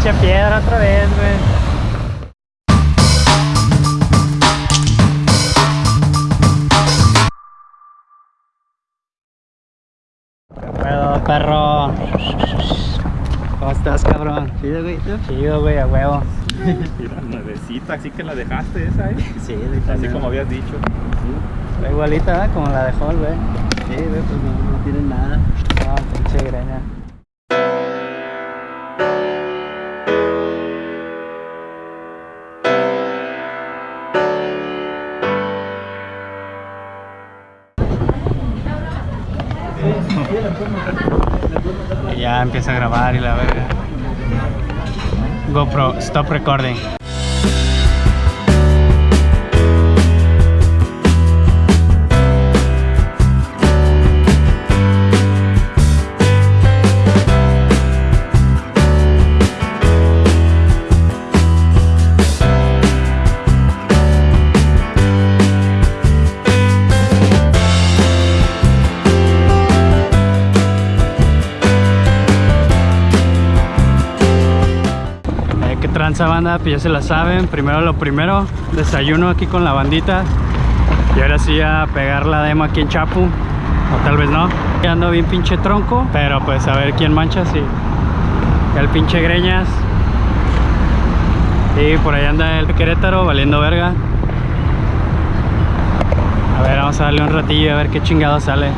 Echa piedra otra vez, güey. Puedo, perro. ¿Cómo estás, cabrón? Chido, güey. Chido, güey, a huevo. Mira, nuevecita, así que la dejaste esa, ¿eh? Sí, Así como habías dicho. Está igualita, ¿eh? Como la dejó el güey. Sí, güey, pues no, no tienen nada. No, pinche greña. Y ya empieza a grabar y la verga. GoPro, stop recording. Tranza banda? Pues ya se la saben. Primero lo primero, desayuno aquí con la bandita. Y ahora sí a pegar la demo aquí en Chapu. O tal vez no. Ya ando bien pinche tronco. Pero pues a ver quién mancha. Ya el pinche Greñas. Y por ahí anda el Querétaro valiendo verga. A ver, vamos a darle un ratillo a ver qué chingado sale.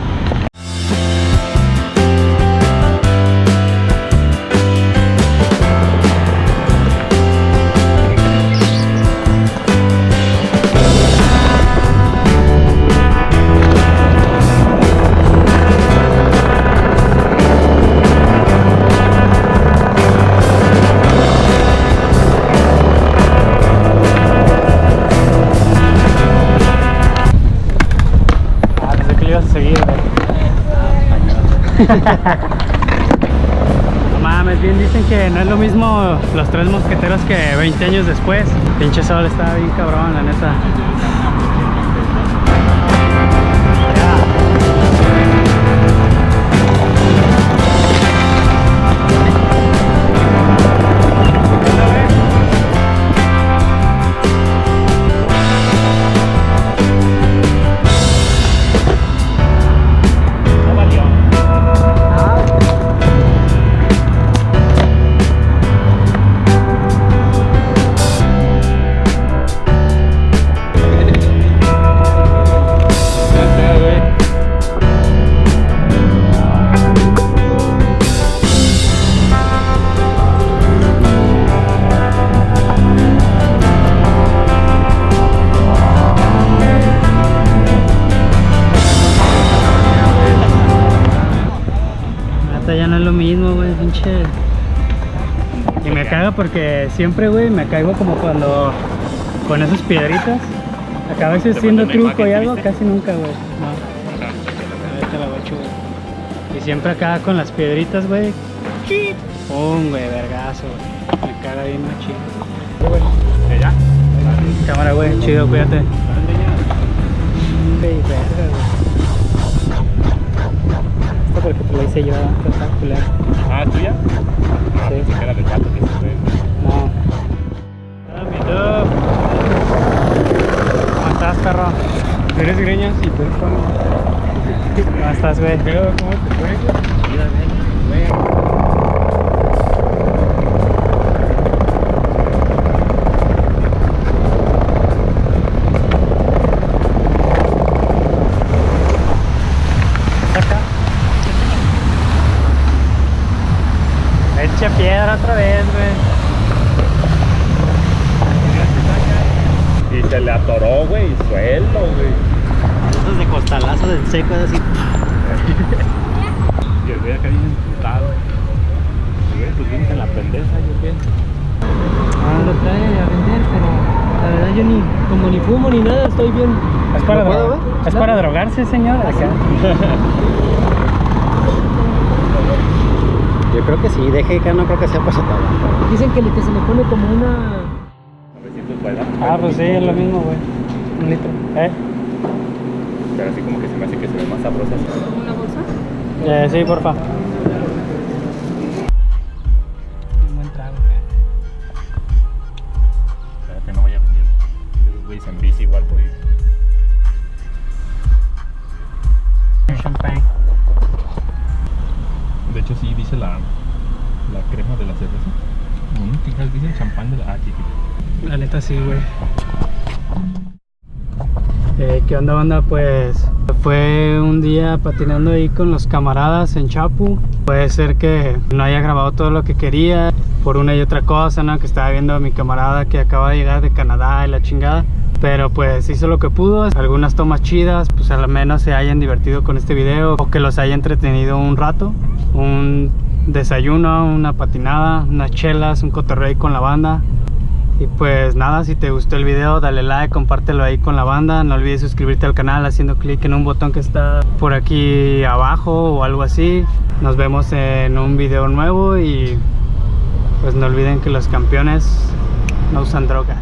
mames, bien dicen que no es lo mismo los tres mosqueteros que 20 años después. Pinche sol estaba bien cabrón, la neta. Neta ya no es lo mismo, güey, pinche. Y me caga porque siempre, güey, me caigo como cuando con esas piedritas. Acá a veces una truco y algo, casi nunca, güey. No. Ahorita la guacho, güey. Y siempre acá con las piedritas, güey. Pum, güey, vergazo, güey. Me caga bien machín. ¿Ya? Cámara, güey, chido, cuídate. Porque te lo hice yo, ¿Cómo estás, güey? ¿cómo te fue? Piedra otra vez, güey. Y se le atoró, güey, y suelto, güey. Esos de costalazos en seco, así. Y el güey acá bien emputado. Pues vienes en la pendeja, yo qué. Ah, lo trae a vender, pero la verdad yo ni, como ni fumo ni nada, estoy bien. ¿Es para, ¿Lo puedo dro- ver? ¿Es para drogarse, señor? Acá. Yo creo que sí, deje que no creo que sea para. Dicen que, que se le pone como una. 900 pueda. Ah, pues sí, es lo mismo, güey. Un litro. ¿Eh? pero así como que se me hace que se ve más sabrosa. ¿Una bolsa? Eh, sí, porfa. Un buen trago. Espero que no vaya a venir esos güeyes en bici igual por ir. Champagne. De hecho sí dice la, la crema de la cerveza. Mm, ¿Qué dice el champán de la... Ah. La neta sí, güey. ¿Qué onda, banda? Pues fue un día patinando ahí con los camaradas en Chapu. Puede ser que no haya grabado todo lo que quería por una y otra cosa, ¿no? Que estaba viendo a mi camarada que acaba de llegar de Canadá y la chingada. Pero pues hizo lo que pudo, algunas tomas chidas, pues al menos se hayan divertido con este video o que los haya entretenido un rato. Un desayuno, una patinada, unas chelas, un cotorreo con la banda. Y pues nada, si te gustó el video, dale like, compártelo ahí con la banda. No olvides suscribirte al canal haciendo clic en un botón que está por aquí abajo o algo así. Nos vemos en un video nuevo y pues no olviden que los campeones no usan droga.